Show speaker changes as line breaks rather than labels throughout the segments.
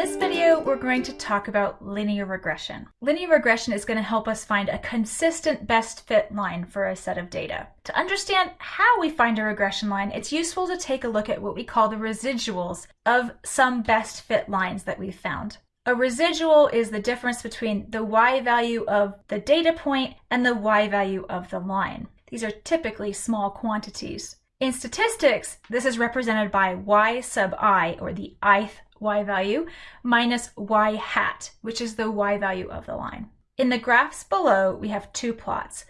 this video, we're going to talk about linear regression. Linear regression is going to help us find a consistent best fit line for a set of data. To understand how we find a regression line, it's useful to take a look at what we call the residuals of some best fit lines that we've found. A residual is the difference between the y value of the data point and the y value of the line. These are typically small quantities. In statistics, this is represented by y sub i, or the ith y value, minus y hat, which is the y value of the line. In the graphs below, we have two plots.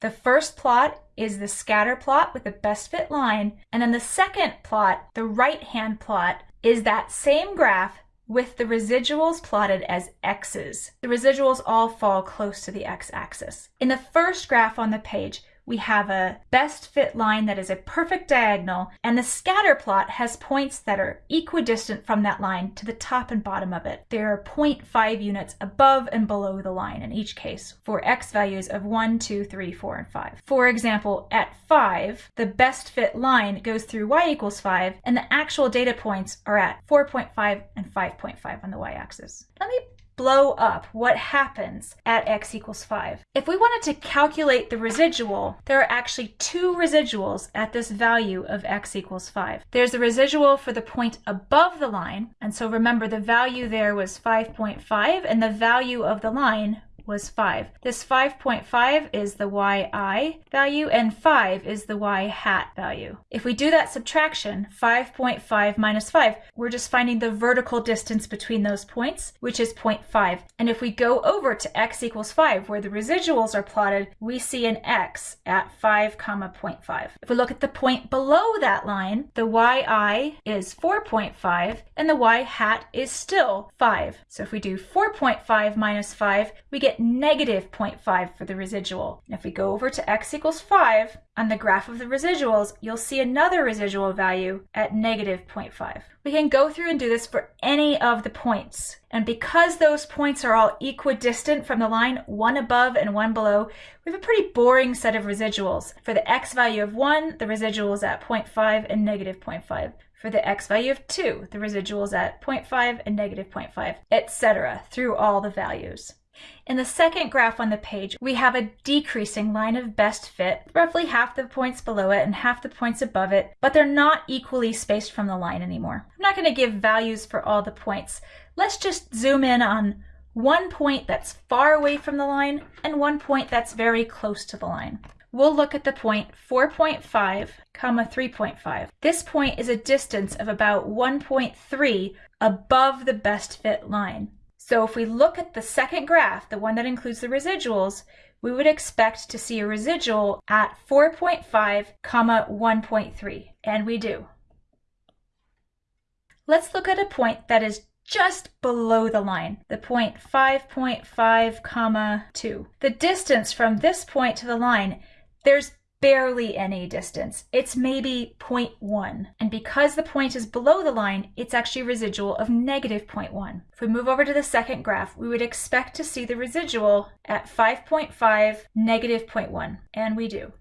The first plot is the scatter plot with the best fit line, and then the second plot, the right-hand plot, is that same graph with the residuals plotted as x's. The residuals all fall close to the x-axis. In the first graph on the page, we have a best fit line that is a perfect diagonal, and the scatter plot has points that are equidistant from that line to the top and bottom of it. There are 0.5 units above and below the line in each case for x values of 1, 2, 3, 4, and 5. For example, at 5, the best fit line goes through y equals 5, and the actual data points are at 4.5 and 5.5 on the y-axis. Let me blow up what happens at x equals 5. If we wanted to calculate the residual, there are actually two residuals at this value of x equals 5. There's the residual for the point above the line, and so remember the value there was 5.5, and the value of the line was 5. This 5.5 is the yi value and 5 is the y hat value. If we do that subtraction, 5.5 minus 5, we're just finding the vertical distance between those points, which is 0.5. And if we go over to x equals 5, where the residuals are plotted, we see an x at 5 comma 0.5. If we look at the point below that line, the yi is 4.5 and the y hat is still 5. So if we do 4.5 minus 5, we get negative 0.5 for the residual. And if we go over to x equals 5, on the graph of the residuals, you'll see another residual value at negative 0.5. We can go through and do this for any of the points. And because those points are all equidistant from the line, one above and one below, we have a pretty boring set of residuals. For the x value of 1, the residual is at 0.5 and negative 0.5. For the x value of 2, the residual is at 0.5 and negative 0.5, etc. through all the values. In the second graph on the page, we have a decreasing line of best fit, roughly half the points below it and half the points above it, but they're not equally spaced from the line anymore. I'm not going to give values for all the points. Let's just zoom in on one point that's far away from the line and one point that's very close to the line. We'll look at the point 4.5 comma 3.5. This point is a distance of about 1.3 above the best fit line. So if we look at the second graph, the one that includes the residuals, we would expect to see a residual at 4.5 comma 1.3, and we do. Let's look at a point that is just below the line, the point 5.5 comma 2. The distance from this point to the line, there's barely any distance. It's maybe 0.1. And because the point is below the line, it's actually residual of negative 0.1. If we move over to the second graph, we would expect to see the residual at 5.5, negative 0.1. And we do.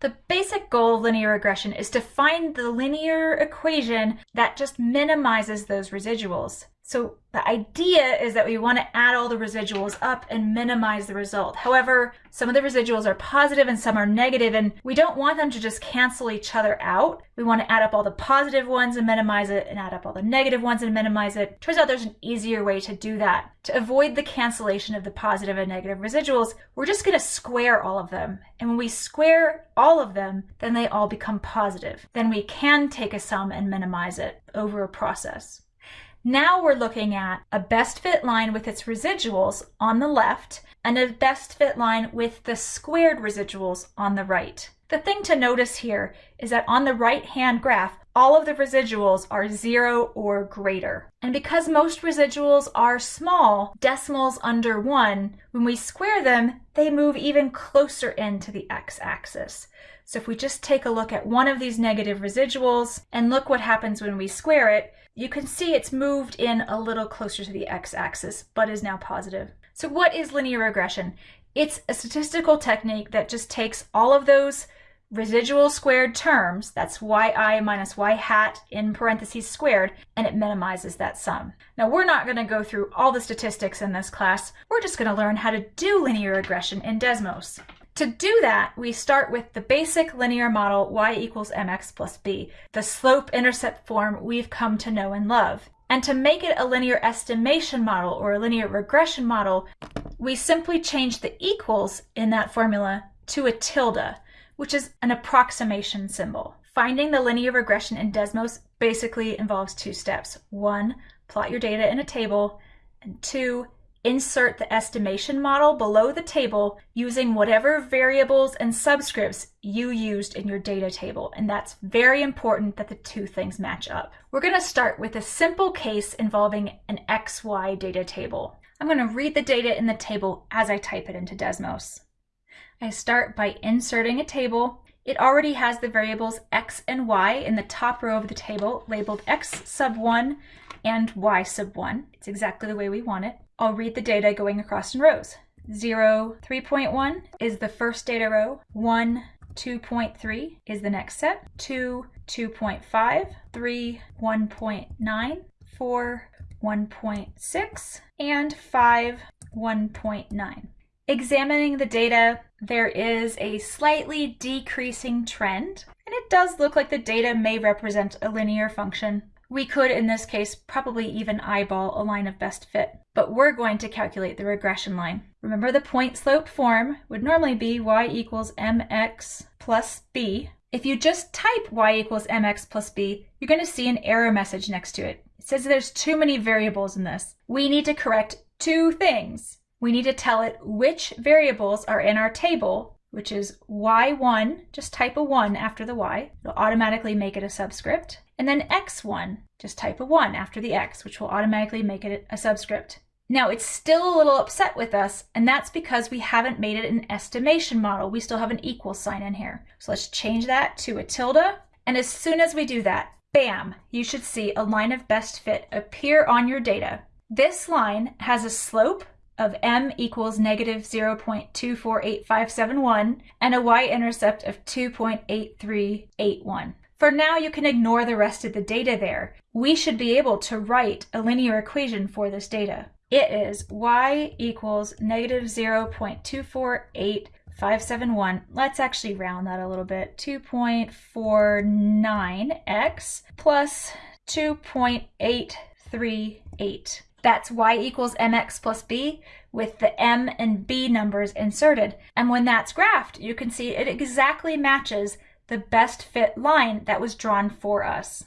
The basic goal of linear regression is to find the linear equation that just minimizes those residuals. So the idea is that we want to add all the residuals up and minimize the result. However, some of the residuals are positive and some are negative, and we don't want them to just cancel each other out. We want to add up all the positive ones and minimize it, and add up all the negative ones and minimize it. Turns out there's an easier way to do that. To avoid the cancellation of the positive and negative residuals, we're just going to square all of them. And when we square all of them, then they all become positive. Then we can take a sum and minimize it over a process. Now we're looking at a best fit line with its residuals on the left and a best fit line with the squared residuals on the right. The thing to notice here is that on the right hand graph, all of the residuals are zero or greater. And because most residuals are small, decimals under one, when we square them, they move even closer into the x-axis. So if we just take a look at one of these negative residuals and look what happens when we square it, you can see it's moved in a little closer to the x-axis, but is now positive. So what is linear regression? It's a statistical technique that just takes all of those residual squared terms, that's yi minus y hat in parentheses squared, and it minimizes that sum. Now we're not going to go through all the statistics in this class, we're just going to learn how to do linear regression in Desmos. To do that, we start with the basic linear model y equals mx plus b, the slope-intercept form we've come to know and love. And to make it a linear estimation model or a linear regression model, we simply change the equals in that formula to a tilde, which is an approximation symbol. Finding the linear regression in Desmos basically involves two steps. One, plot your data in a table, and two, insert the estimation model below the table using whatever variables and subscripts you used in your data table. And that's very important that the two things match up. We're going to start with a simple case involving an XY data table. I'm going to read the data in the table as I type it into Desmos. I start by inserting a table. It already has the variables x and y in the top row of the table labeled x sub 1 and y sub 1. It's exactly the way we want it. I'll read the data going across in rows. 0, 3.1 is the first data row. 1, 2.3 is the next set. 2, 2.5, 3, 1.9, 4, 1.6, and 5, 1.9. Examining the data, there is a slightly decreasing trend, and it does look like the data may represent a linear function. We could, in this case, probably even eyeball a line of best fit, but we're going to calculate the regression line. Remember the point slope form would normally be y equals mx plus b. If you just type y equals mx plus b, you're going to see an error message next to it. It says there's too many variables in this. We need to correct two things we need to tell it which variables are in our table, which is y1, just type a 1 after the y, it'll automatically make it a subscript, and then x1, just type a 1 after the x, which will automatically make it a subscript. Now it's still a little upset with us, and that's because we haven't made it an estimation model. We still have an equal sign in here. So let's change that to a tilde, and as soon as we do that, bam, you should see a line of best fit appear on your data. This line has a slope of m equals negative 0.248571 and a y-intercept of 2.8381. For now, you can ignore the rest of the data there. We should be able to write a linear equation for this data. It is y equals negative 0.248571. Let's actually round that a little bit. 2.49x plus 2.838. That's y equals mx plus b with the m and b numbers inserted. And when that's graphed, you can see it exactly matches the best fit line that was drawn for us.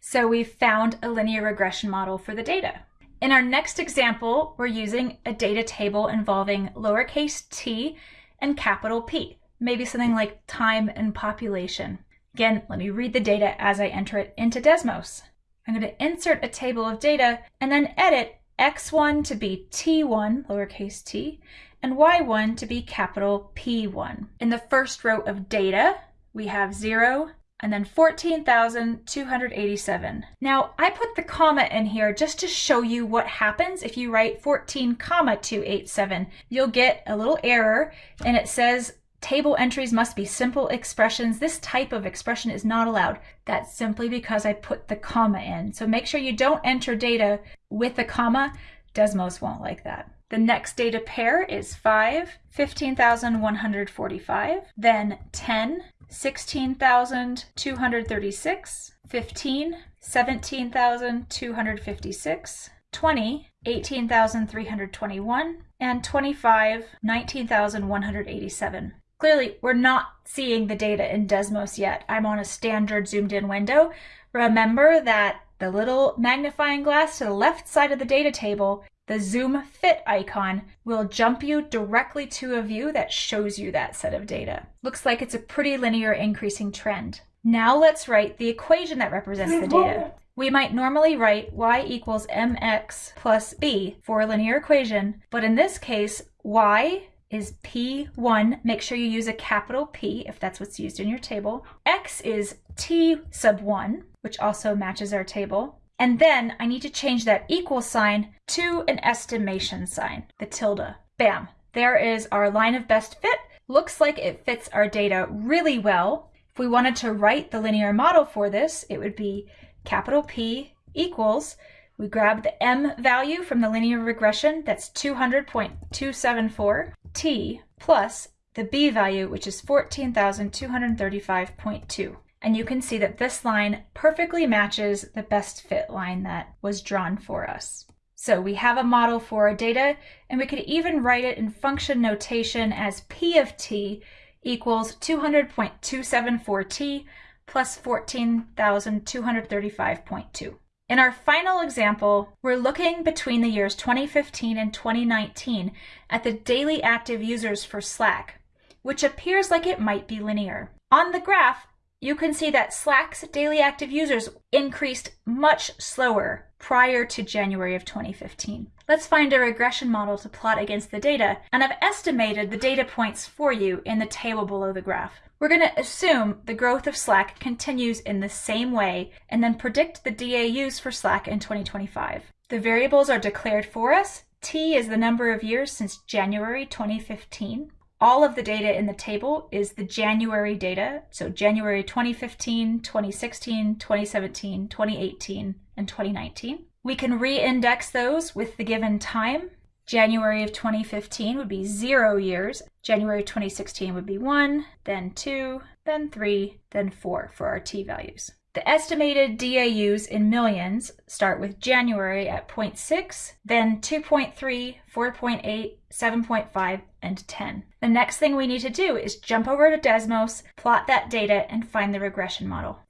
So we've found a linear regression model for the data. In our next example, we're using a data table involving lowercase t and capital P, maybe something like time and population. Again, let me read the data as I enter it into Desmos. I'm going to insert a table of data and then edit x1 to be t1, lowercase t, and y1 to be capital P1. In the first row of data, we have 0 and then 14,287. Now, I put the comma in here just to show you what happens if you write 14, comma 287. You'll get a little error and it says Table entries must be simple expressions. This type of expression is not allowed. That's simply because I put the comma in. So make sure you don't enter data with a comma. Desmos won't like that. The next data pair is 5, 15,145, then 10, 16,236, 15, 17,256, 20, 18,321, and 25, 19,187. Clearly, we're not seeing the data in Desmos yet. I'm on a standard zoomed in window. Remember that the little magnifying glass to the left side of the data table, the zoom fit icon, will jump you directly to a view that shows you that set of data. Looks like it's a pretty linear increasing trend. Now let's write the equation that represents the data. We might normally write y equals mx plus b for a linear equation, but in this case, y is P1. Make sure you use a capital P if that's what's used in your table. X is T sub 1, which also matches our table. And then I need to change that equal sign to an estimation sign, the tilde. Bam, there is our line of best fit looks like it fits our data really well. If we wanted to write the linear model for this, it would be capital P equals, we grab the M value from the linear regression, that's 200.274, T plus the B value, which is 14,235.2. And you can see that this line perfectly matches the best fit line that was drawn for us. So we have a model for our data, and we could even write it in function notation as P of t equals 200.274t plus 14,235.2. In our final example, we're looking between the years 2015 and 2019 at the daily active users for Slack, which appears like it might be linear. On the graph, you can see that Slack's daily active users increased much slower prior to January of 2015. Let's find a regression model to plot against the data, and I've estimated the data points for you in the table below the graph. We're going to assume the growth of Slack continues in the same way and then predict the DAUs for Slack in 2025. The variables are declared for us. T is the number of years since January 2015. All of the data in the table is the January data, so January 2015, 2016, 2017, 2018, and 2019. We can re-index those with the given time. January of 2015 would be zero years. January 2016 would be one, then two, then three, then four for our t values. The estimated DAUs in millions start with January at 0.6, then 2.3, 4.8, 7.5, and 10. The next thing we need to do is jump over to Desmos, plot that data, and find the regression model.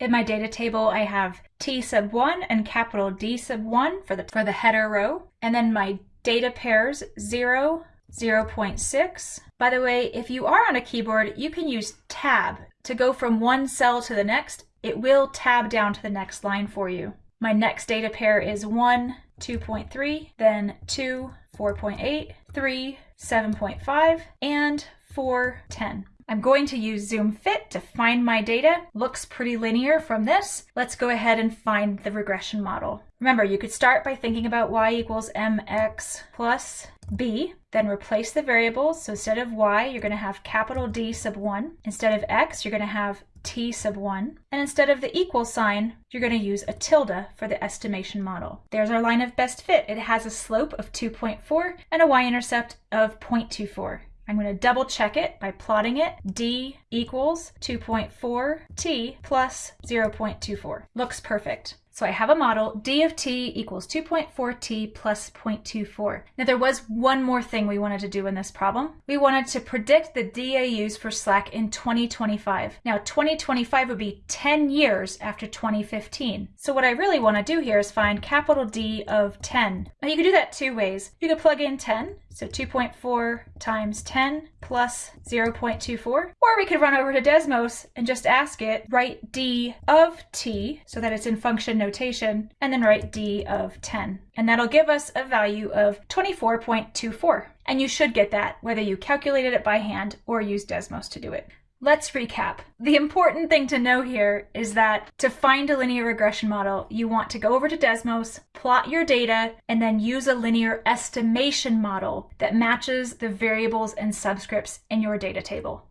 In my data table, I have T sub 1 and capital D sub 1 for the, for the header row, and then my data pairs 0, 0.6. By the way, if you are on a keyboard, you can use tab to go from one cell to the next it will tab down to the next line for you. My next data pair is 1, 2.3, then 2, 4.8, 3, 7.5, and 4, 10. I'm going to use Zoom Fit to find my data. Looks pretty linear from this. Let's go ahead and find the regression model. Remember, you could start by thinking about y equals mx plus b, then replace the variables. So instead of y, you're going to have capital D sub 1. Instead of x, you're going to have t sub 1. And instead of the equal sign, you're going to use a tilde for the estimation model. There's our line of best fit. It has a slope of 2.4 and a y-intercept of 0.24. I'm going to double check it by plotting it. D equals 2.4 t plus 0.24. Looks perfect. So I have a model, d of t equals 2.4t plus 0.24. Now there was one more thing we wanted to do in this problem. We wanted to predict the DAUs for Slack in 2025. Now 2025 would be 10 years after 2015. So what I really want to do here is find capital D of 10. Now you can do that two ways. You could plug in 10, so 2.4 times 10 plus 0.24. Or we could run over to Desmos and just ask it, write d of t so that it's in function notation, and then write d of 10. And that'll give us a value of 24.24. And you should get that whether you calculated it by hand or use Desmos to do it. Let's recap. The important thing to know here is that to find a linear regression model, you want to go over to Desmos, plot your data, and then use a linear estimation model that matches the variables and subscripts in your data table.